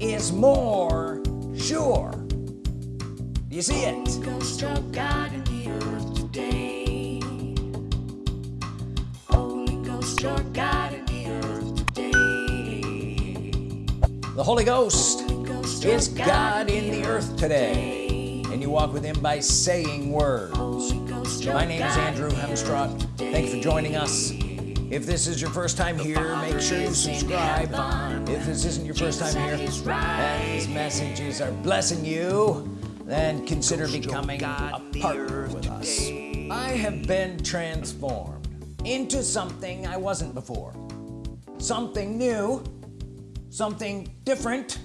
is more sure. Do you see it? Ghost of God in the earth today. Holy Ghost, your God in the earth today. the Holy Ghost Holy Ghost, is God in the earth today. and you walk with him by saying words. Holy Ghost, your my name is Andrew Hemstrott thank you for joining us if this is your first time here make sure you subscribe. if this isn't your first time here and these messages are blessing you then consider becoming a partner with us. I have been transformed into something I wasn't before. Something new something different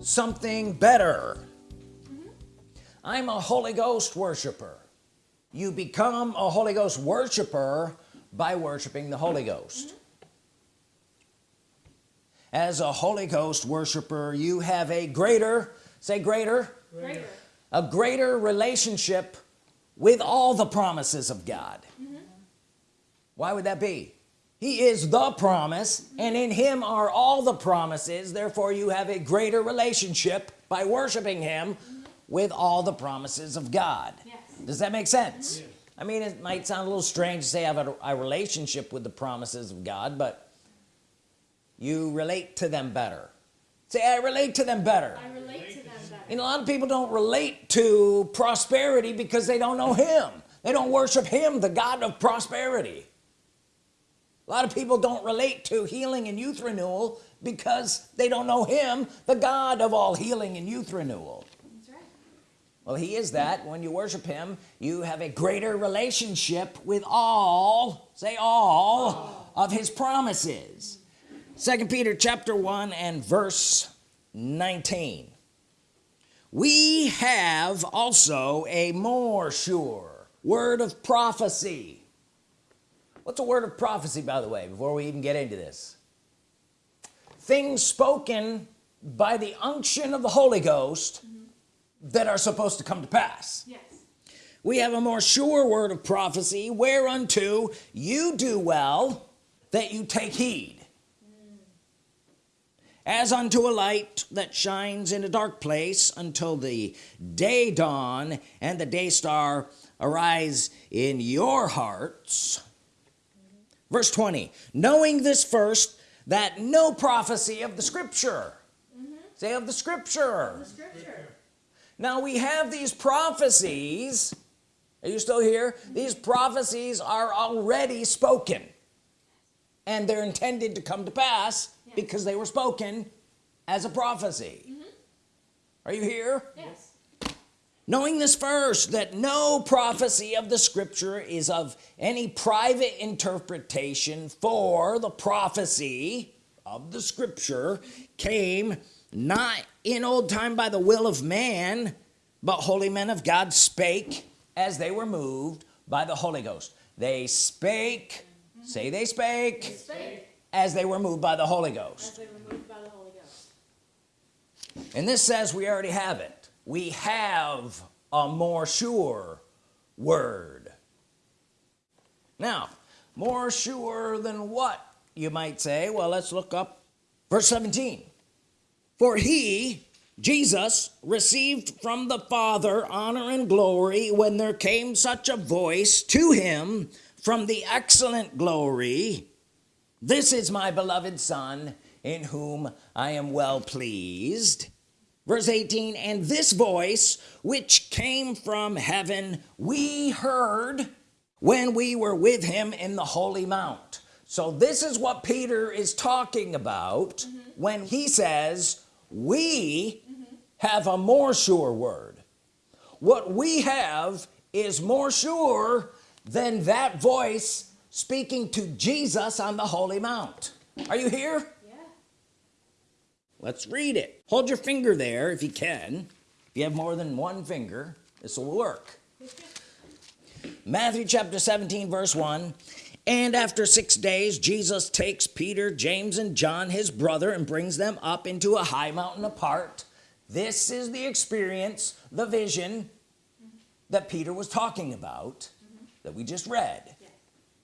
something better. I'm a Holy Ghost worshiper. You become a Holy Ghost worshiper by worshiping the Holy Ghost. Mm-hmm. As a Holy Ghost worshiper you have a greater say greater Greater. a greater relationship with all the promises of God. Mm-hmm. Why would that be? He is the promise mm-hmm. and in him are all the promises. Therefore you have a greater relationship by worshiping him with all the promises of God. Yes. does that make sense I mean it might sound a little strange to say I have a, a relationship with the promises of God but you relate to them better say I relate to them better I relate to them better. and a lot of people don't relate to prosperity because they don't know him they don't worship him the God of prosperity a lot of people don't relate to healing and youth renewal because they don't know him the God of all healing and youth renewal. Well he is that. When you worship him you have a greater relationship with all say all, of his promises. Second Peter chapter 1 and verse 19 we have also a more sure word of prophecy. What's a word of prophecy by the way before we even get into this? Things spoken by the unction of the Holy Ghost that are supposed to come to pass. Yes. we have a more sure word of prophecy whereunto you do well that you take heed. Mm. As unto a light that shines in a dark place until the day dawn and the day star arise in your hearts. Mm-hmm. Verse 20 knowing this first that no prophecy of the scripture. Mm-hmm. Say of the scripture. Scripture. Now we have these prophecies. Are you still here? These prophecies are already spoken. And they're intended to come to pass because they were spoken as a prophecy. Mm-hmm. Are you here? Yes. knowing this first that no prophecy of the scripture is of any private interpretation for the prophecy of the scripture came not in old time by the will of man but holy men of God spake as they were moved by the Holy Ghost. They spake say they spake Spake. as they were moved by the Holy Ghost. As they were moved by the Holy Ghost. and this says we already have it. We have a more sure word. Now more sure than what you might say? Well let's look up verse 17 for he Jesus received from the Father honor and glory when there came such a voice to him from the excellent glory this is my beloved son in whom I am well pleased. Verse 18 and this voice which came from heaven we heard when we were with him in the holy mount. So this is what Peter is talking about mm-hmm. when he says we have a more sure word. What we have is more sure than that voice speaking to Jesus on the holy mount. Are you here? Yeah. let's read it. Hold your finger there if you can. If you have more than one finger this will work. Matthew chapter 17 verse 1 and after six days Jesus takes Peter James and John his brother and brings them up into a high mountain apart. This is the experience the vision that Peter was talking about that we just read.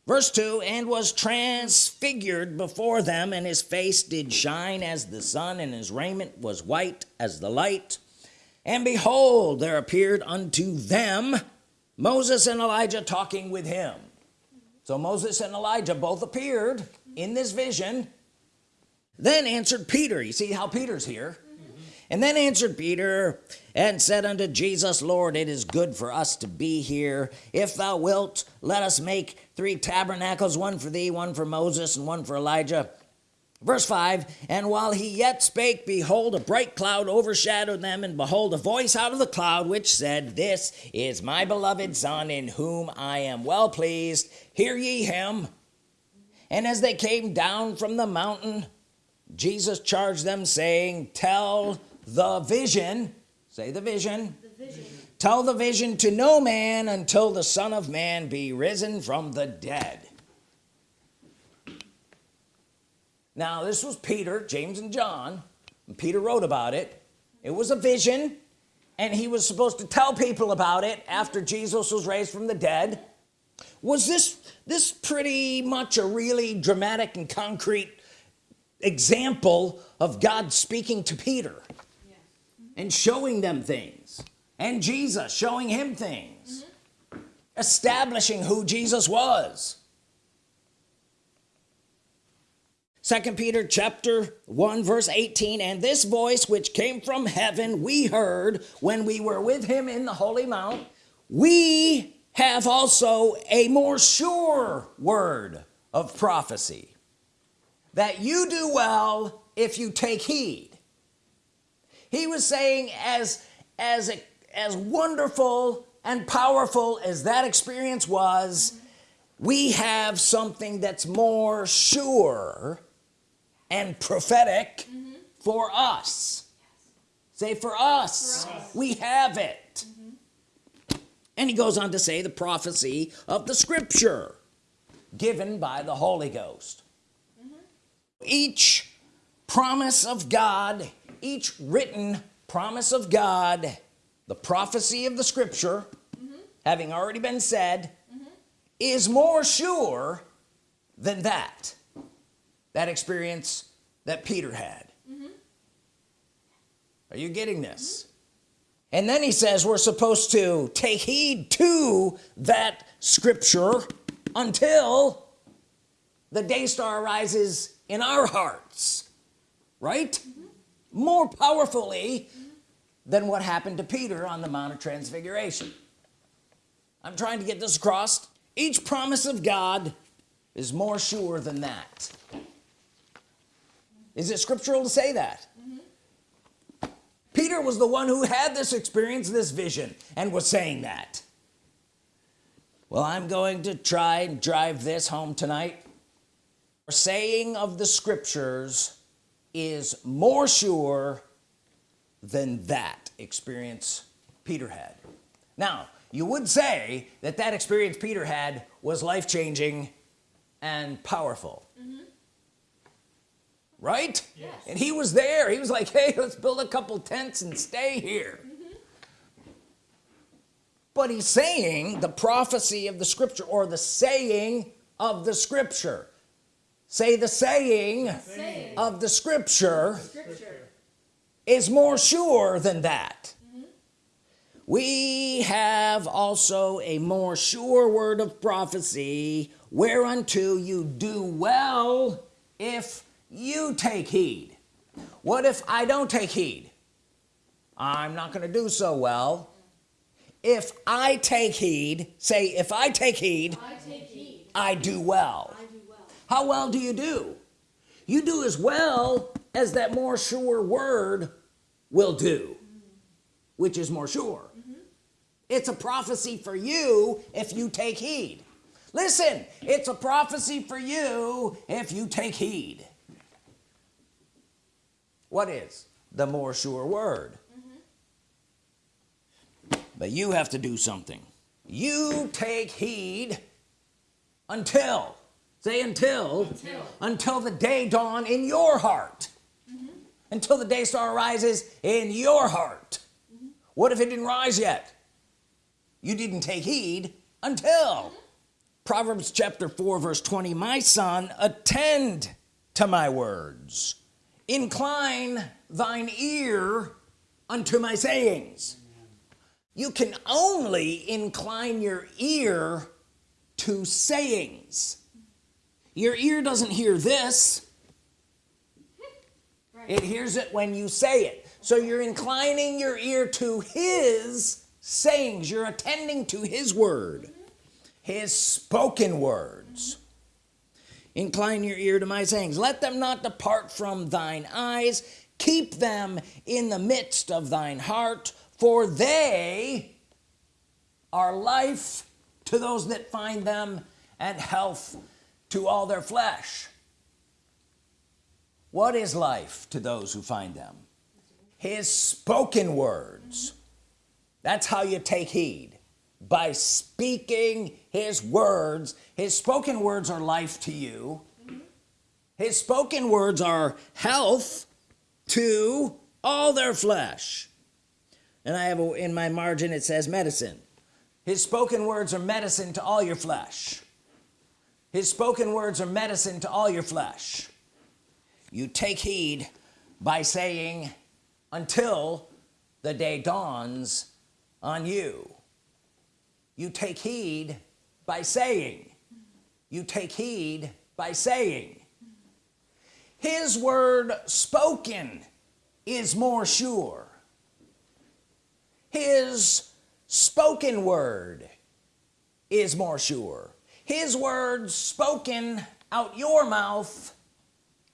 Verse 2 and was transfigured before them and his face did shine as the sun and his raiment was white as the light. And behold there appeared unto them Moses and Elijah talking with him so Moses and Elijah both appeared in this vision. Then answered Peter you see how Peter's here? And then answered Peter and said unto Jesus Lord it is good for us to be here. If thou wilt let us make three tabernacles one for thee one for Moses and one for Elijah verse 5 and while he yet spake behold a bright cloud overshadowed them and behold a voice out of the cloud which said this is my beloved son in whom I am well pleased hear ye him and as they came down from the mountain Jesus charged them saying tell the vision say the vision The vision. tell the vision to no man until the son of man be risen from the dead now this was Peter James and John. And Peter wrote about it. It was a vision and he was supposed to tell people about it after Jesus was raised from the dead. Was this this pretty much a really dramatic and concrete example of God speaking to Peter and showing them things and Jesus showing him things mm-hmm. establishing who Jesus was second Peter chapter 1 verse 18 and this voice which came from heaven we heard when we were with him in the holy mount. We have also a more sure word of prophecy that you do well if you take heed. He was saying as as as wonderful and powerful as that experience was we have something that's more sure and prophetic mm-hmm. for us. Say for us, we have it. Mm-hmm. And he goes on to say the prophecy of the scripture given by the Holy Ghost. Mm-hmm. Each promise of God each written promise of God the prophecy of the scripture having already been said is more sure than that that experience that Peter had. Mm-hmm. Are you getting this? Mm-hmm. And then he says we're supposed to take heed to that scripture until the day star rises in our hearts right? Mm-hmm. More powerfully than what happened to Peter on the Mount of Transfiguration. I'm trying to get this across. Each promise of God is more sure than that is it scriptural to say that? Peter was the one who had this experience this vision and was saying that. Well I'm going to try and drive this home tonight. Saying of the scriptures is more sure than that experience Peter had. Now you would say that that experience Peter had was life-changing and powerful mm-hmm. Right? Yes. and he was there. He was like hey let's build a couple tents and stay here. Mm-hmm. But he's saying the prophecy of the scripture or the saying of the scripture. Say the saying Saying. of the scripture Scripture. is more sure than that. Mm-hmm. We have also a more sure word of prophecy whereunto you do well if you take heed. What if I don't take heed? I'm not gonna do so well. If I take heed say if I take heed I take heed. I do well. I do well. how well do you do? You do as well as that more sure word will do which is more sure. Mm-hmm. It's a prophecy for you if you take heed. Listen it's a prophecy for you if you take heed what is? The more sure word. Mm-hmm. But you have to do something. You take heed until say until Until. until the day dawn in your heart. Mm-hmm. Until the day star rises in your heart. Mm-hmm. What if it didn't rise yet? You didn't take heed until. Proverbs chapter 4 verse 20 my son attend to my words incline thine ear unto my sayings. You can only incline your ear to sayings. Your ear doesn't hear this. It hears it when you say it. So you're inclining your ear to his sayings. You're attending to his word his spoken words incline your ear to my sayings. Let them not depart from thine eyes. Keep them in the midst of thine heart for they are life to those that find them and health to all their flesh. What is life to those who find them? His spoken words. That's how you take heed by speaking his words. His spoken words are life to you. His spoken words are health to all their flesh. And I have a, in my margin it says medicine. His spoken words are medicine to all your flesh. His spoken words are medicine to all your flesh. You take heed by saying until the day dawns on you you take heed by saying. You take heed by saying. His word spoken is more sure. His spoken word is more sure. His word spoken out your mouth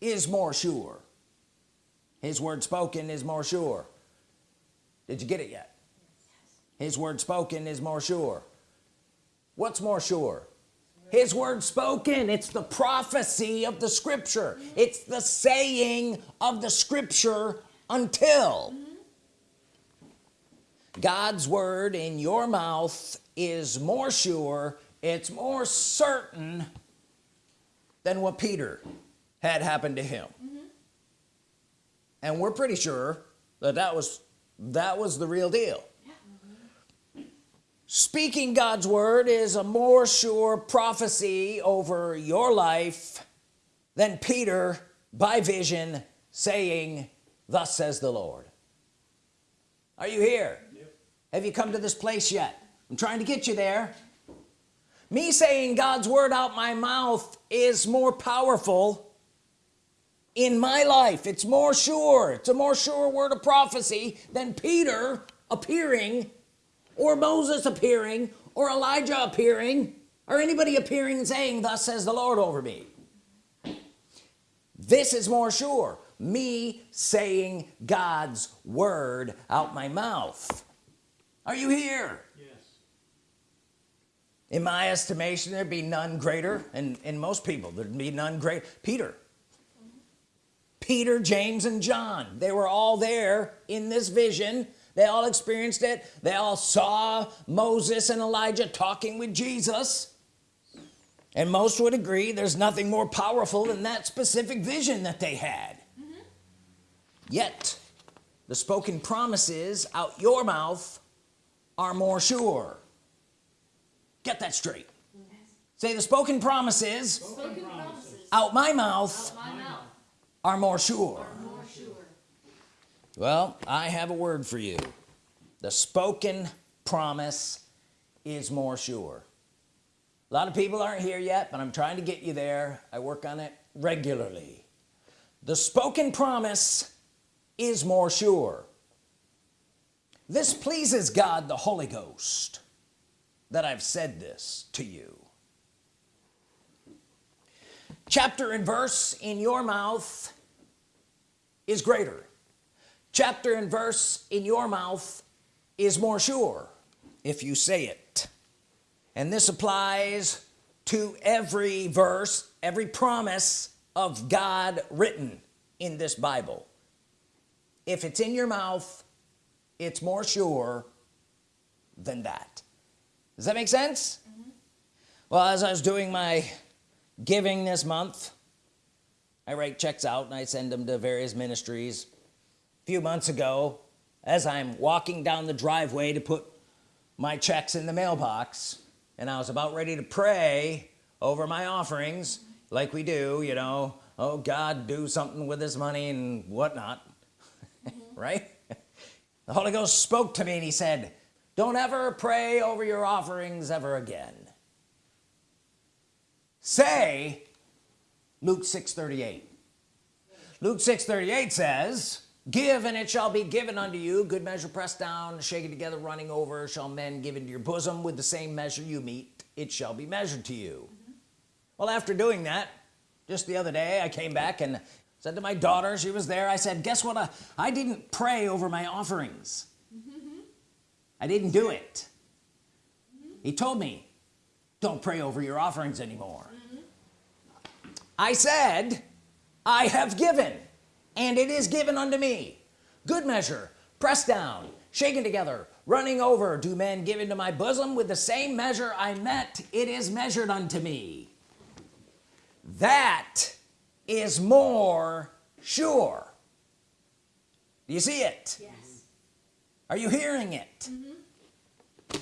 is more sure. His word spoken is more sure. Did you get it yet? His word spoken is more sure what's more sure? His word spoken. It's the prophecy of the scripture. It's the saying of the scripture until God's word in your mouth is more sure it's more certain than what Peter had happened to him. Mm-hmm. And we're pretty sure that that was that was the real deal speaking God's word is a more sure prophecy over your life than Peter by vision saying thus says the Lord. Are you here? Have you come to this place yet? I'm trying to get you there. Me saying God's word out my mouth is more powerful in my life. It's more sure. It's a more sure word of prophecy than Peter appearing or Moses appearing or Elijah appearing or anybody appearing and saying thus says the Lord over me. This is more sure. Me saying God's word out my mouth. Are you here? Yes. in my estimation there'd be none greater and in most people there'd be none great Peter. Peter James and John they were all there in this vision they all experienced it they all saw Moses and Elijah talking with Jesus and most would agree there's nothing more powerful than that specific vision that they had yet the spoken promises out your mouth are more sure get that straight say the spoken promises Spoken promises. out my mouth My mouth. are more sure More sure. Well I have a word for you. The spoken promise is more sure. A lot of people aren't here yet but I'm trying to get you there. I work on it regularly. The spoken promise is more sure. This pleases God the Holy Ghost that I've said this to you. Chapter and verse in your mouth is greater chapter and verse in your mouth is more sure if you say it. And this applies to every verse every promise of God written in this Bible. If it's in your mouth it's more sure than that. Does that make sense? Mm-hmm. Well as I was doing my giving this month I write checks out and I send them to various ministries few months ago as I'm walking down the driveway to put my checks in the mailbox and I was about ready to pray over my offerings like we do you know oh God do something with this money and whatnot right? The Holy Ghost spoke to me and he said don't ever pray over your offerings ever again. Say Luke 6 38 Luke 6 38 says give and it shall be given unto you. Good measure pressed down shaken together running over shall men give into your bosom. With the same measure you meet it shall be measured to you. Mm-hmm. Well after doing that just the other day I came back and said to my daughter she was there I said guess what? I, I didn't pray over my offerings. Mm-hmm. I didn't do it. He told me don't pray over your offerings anymore. Mm-hmm. I said I have given and it is given unto me. Good measure pressed down shaken together running over. Do men give into my bosom with the same measure I met? It is measured unto me. That is more sure. Do you see it? Yes. are you hearing it? Mm-hmm.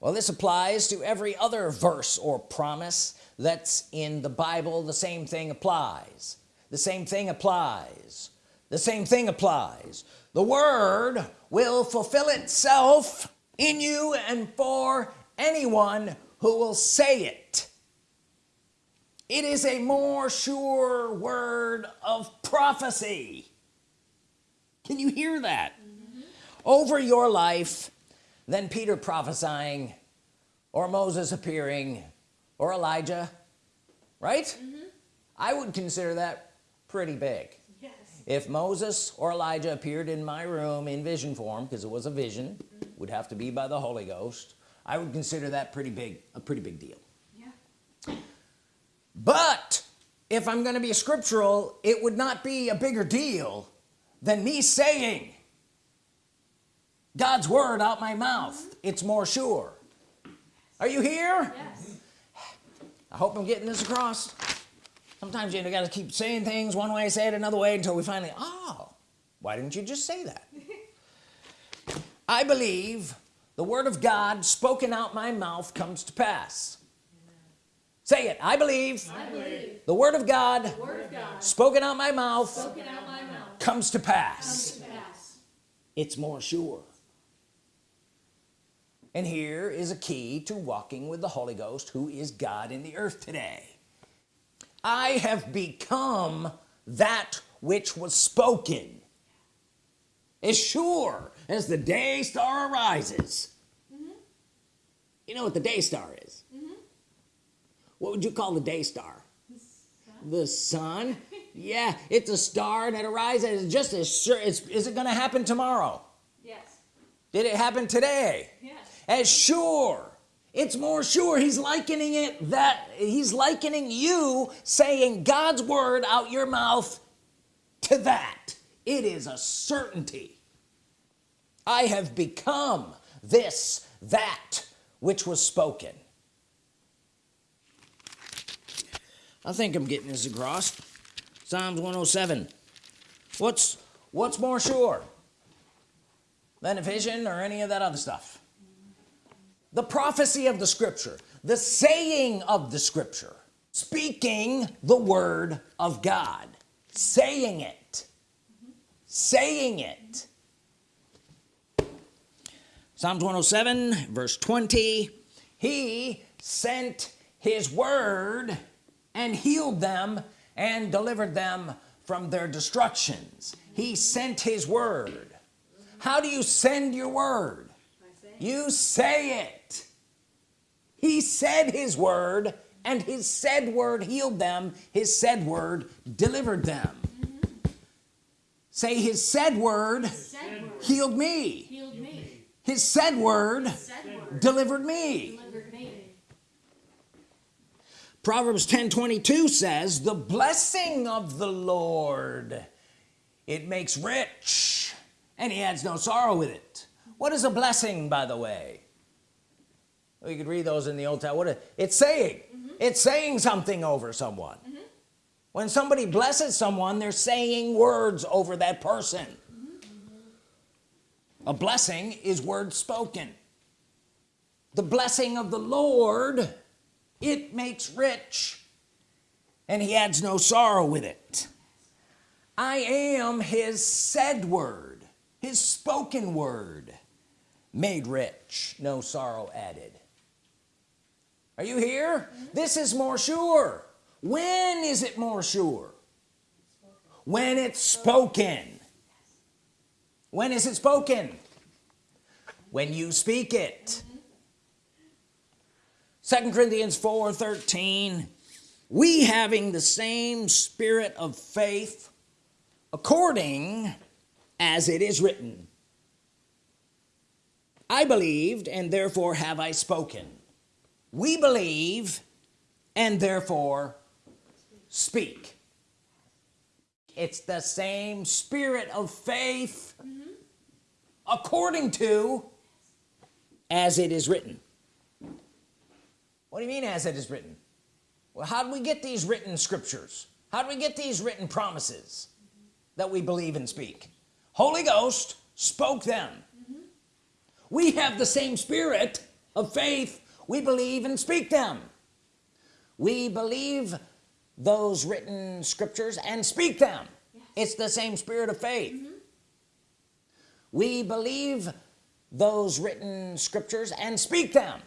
Well this applies to every other verse or promise that's in the Bible. The same thing applies the same thing applies. The same thing applies. The word will fulfill itself in you and for anyone who will say it. It is a more sure word of prophecy. Can you hear that? Mm-hmm. Over your life than Peter prophesying or Moses appearing or Elijah right? Mm-hmm. I would consider that pretty big. Yes. if Moses or Elijah appeared in my room in vision form because it was a vision mm-hmm. would have to be by the Holy Ghost I would consider that pretty big a pretty big deal. Yeah. but if I'm gonna be scriptural it would not be a bigger deal than me saying God's word out my mouth mm-hmm. it's more sure. Are you here? Yes. I hope I'm getting this across sometimes you gotta keep saying things one way say it another way until we finally oh why didn't you just say that? I believe the Word of God spoken out my mouth comes to pass. Say it. I believe I believe the Word of God the word of God spoken out my mouth out my mouth comes to comes to pass. it's more sure. And here is a key to walking with the Holy Ghost who is God in the earth today I have become that which was spoken. As sure as the day star arises. You know what the day star is? What would you call the day star? The sun? Yeah it's a star that arises it's just as sure it's, is it gonna happen tomorrow? Yes. did it happen today? Yes. as sure it's more sure he's likening it that he's likening you saying God's word out your mouth to that. It is a certainty. I have become this that which was spoken. I think I'm getting this across. Psalms 107 what's what's more sure? Than a vision or any of that other stuff the prophecy of the scripture the saying of the scripture speaking the word of God saying it saying it. Psalms 107 verse 20 he sent his word and healed them and delivered them from their destructions. He sent his word. How do you send your word? You say it he said his word and his said word healed them. His said word delivered them. Say his said word Said word healed me. healed me. his said word Said word delivered me. delivered me. Proverbs 10 22 says the blessing of the Lord it makes rich and he adds no sorrow with it. What is a blessing by the way well, you could read those in the old Testament. What it's saying mm-hmm. it's saying something over someone. Mm-hmm. When somebody blesses someone they're saying words over that person. Mm-hmm. A blessing is word spoken. The blessing of the Lord it makes rich and he adds no sorrow with it. I am his said word his spoken word made rich no sorrow added are you here? This is more sure. When is it more sure? When it's spoken. When is it spoken? When you speak it. Second Corinthians 4 13 we having the same spirit of faith according as it is written. I believed and therefore have I spoken we believe and therefore speak. It's the same spirit of faith mm-hmm. according to as it is written. What do you mean as it is written? Well how do we get these written scriptures? How do we get these written promises that we believe and speak? Holy Ghost spoke them. Mm-hmm. We have the same spirit of faith we believe and speak them. We believe those written scriptures and speak them. It's the same spirit of faith. Mm-hmm. We believe those written scriptures and speak them.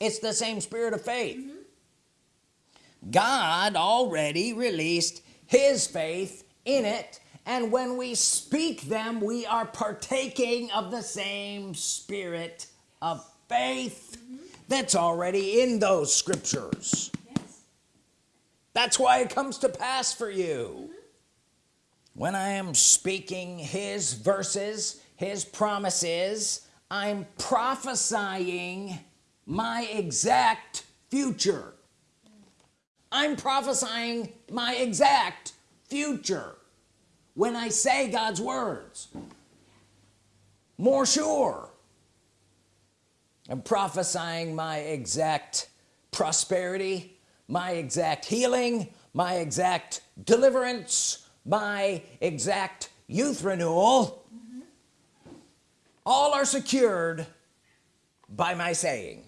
It's the same spirit of faith. Mm-hmm. God already released his faith in it and when we speak them we are partaking of the same spirit of faith that's already in those scriptures. Yes. that's why it comes to pass for you. When I am speaking his verses his promises I'm prophesying my exact future. I'm prophesying my exact future. When I say God's words more sure I'm prophesying my exact prosperity my exact healing my exact deliverance my exact youth renewal. Mm-hmm. All are secured by my saying.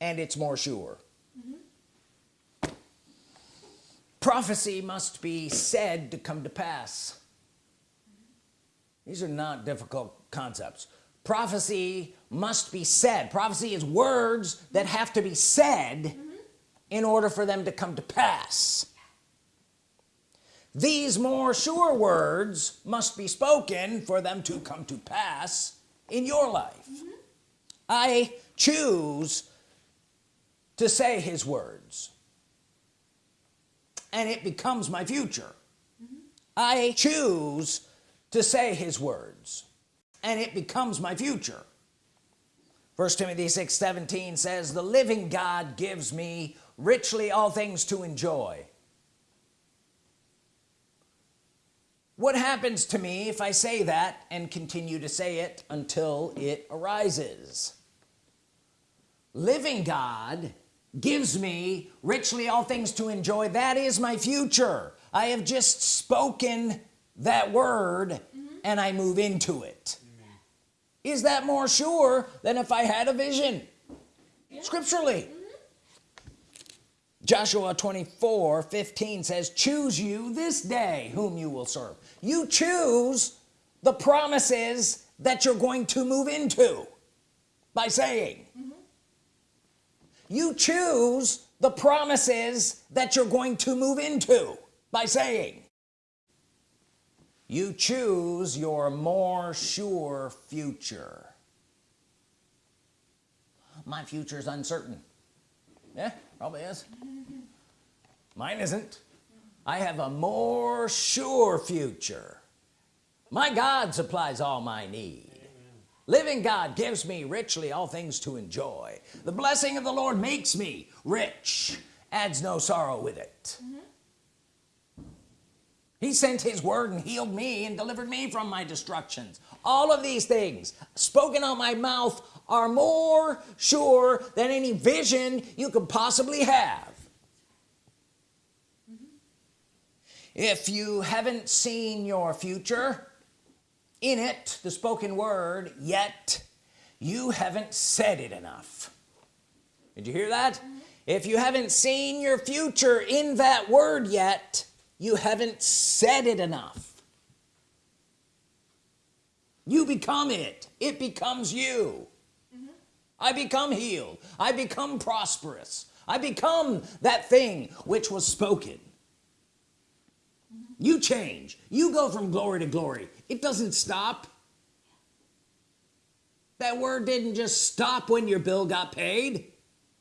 And it's more sure. Mm-hmm. Prophecy must be said to come to pass. These are not difficult concepts. Prophecy must be said. Prophecy is words that have to be said in order for them to come to pass. These more sure words must be spoken for them to come to pass in your life. I choose to say his words and it becomes my future. I choose to say his words and it becomes my future first Timothy 6 17 says the living God gives me richly all things to enjoy. What happens to me if I say that and continue to say it until it arises? Living God gives me richly all things to enjoy. That is my future. I have just spoken that word mm-hmm. and I move into it is that more sure than if I had a vision? Scripturally. Mm-hmm. Joshua 24 15 says choose you this day whom you will serve. You choose the promises that you're going to move into by saying. Mm-hmm. You choose the promises that you're going to move into by saying you choose your more sure future. My future is uncertain. Yeah probably is. Mine isn't. I have a more sure future. My God supplies all my need. Living God gives me richly all things to enjoy. The blessing of the Lord makes me rich. Adds no sorrow with it mm-hmm. He sent his word and healed me and delivered me from my destructions. All of these things spoken out my mouth are more sure than any vision you could possibly have. If you haven't seen your future in it the spoken word yet you haven't said it enough. Did you hear that? Mm-hmm. If you haven't seen your future in that word yet you haven't said it enough. You become it. It becomes you. I become healed. I become prosperous. I become that thing which was spoken. You change. You go from glory to glory. It doesn't stop. That word didn't just stop when your bill got paid.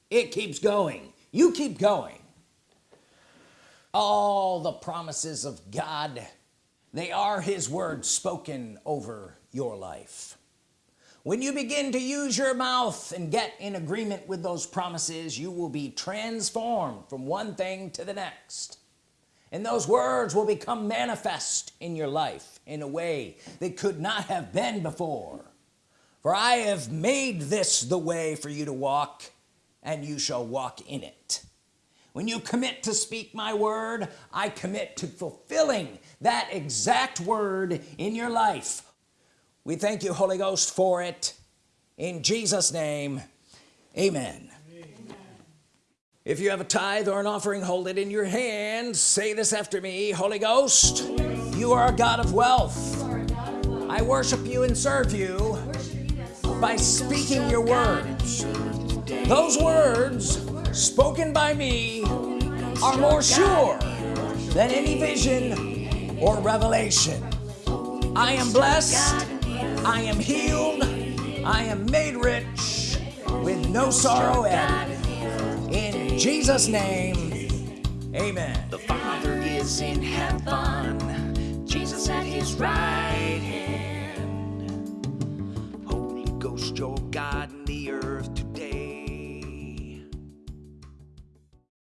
It keeps going. You keep going all the promises of God. They are his words spoken over your life. When you begin to use your mouth and get in agreement with those promises you will be transformed from one thing to the next. And those words will become manifest in your life in a way that could not have been before. For I have made this the way for you to walk and you shall walk in it when you commit to speak my word I commit to fulfilling that exact word in your life. We thank you Holy Ghost for it. In Jesus name amen, if you have a tithe or an offering hold it in your hand. Say this after me Holy Ghost you are a God of wealth. I worship you and serve you by speaking your words those words spoken by me are more sure than any vision or revelation. I am blessed I am healed I am made rich with no sorrow added. In Jesus name amen. The Father is in heaven, Jesus at his right hand. Holy Ghost, your God